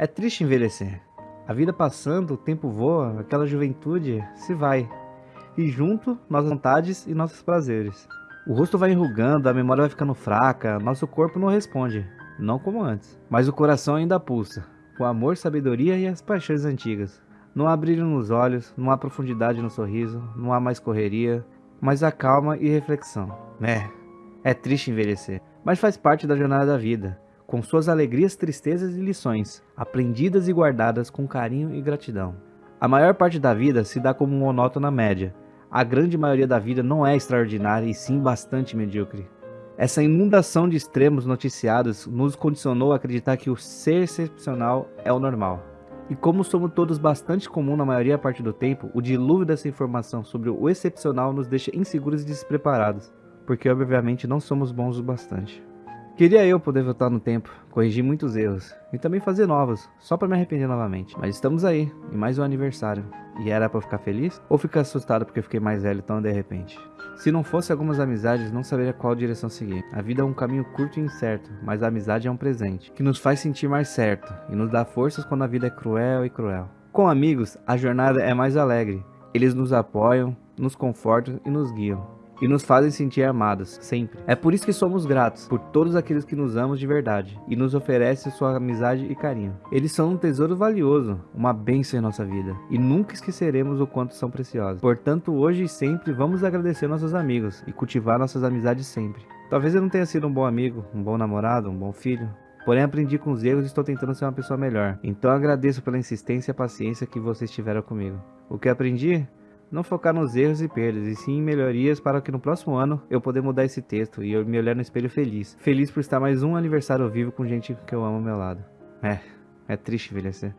É triste envelhecer. A vida passando, o tempo voa, aquela juventude se vai. E junto, nossas vontades e nossos prazeres. O rosto vai enrugando, a memória vai ficando fraca, nosso corpo não responde, não como antes. Mas o coração ainda pulsa, com amor, sabedoria e as paixões antigas. Não há brilho nos olhos, não há profundidade no sorriso, não há mais correria, mas há calma e reflexão. É, é triste envelhecer, mas faz parte da jornada da vida com suas alegrias, tristezas e lições, aprendidas e guardadas com carinho e gratidão. A maior parte da vida se dá como monótona média. A grande maioria da vida não é extraordinária e sim bastante medíocre. Essa inundação de extremos noticiados nos condicionou a acreditar que o ser excepcional é o normal. E como somos todos bastante comum na maioria parte do tempo, o dilúvio dessa informação sobre o excepcional nos deixa inseguros e despreparados, porque obviamente não somos bons o bastante. Queria eu poder voltar no tempo, corrigir muitos erros e também fazer novos, só para me arrepender novamente. Mas estamos aí, em mais um aniversário. E era para ficar feliz ou ficar assustado porque fiquei mais velho tão de repente? Se não fosse algumas amizades, não saberia qual direção seguir. A vida é um caminho curto e incerto, mas a amizade é um presente, que nos faz sentir mais certo e nos dá forças quando a vida é cruel e cruel. Com amigos, a jornada é mais alegre. Eles nos apoiam, nos confortam e nos guiam e nos fazem sentir amados, sempre. É por isso que somos gratos por todos aqueles que nos amam de verdade e nos oferecem sua amizade e carinho. Eles são um tesouro valioso, uma bênção em nossa vida e nunca esqueceremos o quanto são preciosos. Portanto, hoje e sempre vamos agradecer nossos amigos e cultivar nossas amizades sempre. Talvez eu não tenha sido um bom amigo, um bom namorado, um bom filho, Porém, aprendi com os erros e estou tentando ser uma pessoa melhor. Então, agradeço pela insistência e paciência que vocês tiveram comigo. O que aprendi? Não focar nos erros e perdas, e sim em melhorias para que no próximo ano eu poder mudar esse texto e eu me olhar no espelho feliz. Feliz por estar mais um aniversário vivo com gente que eu amo ao meu lado. É, é triste envelhecer.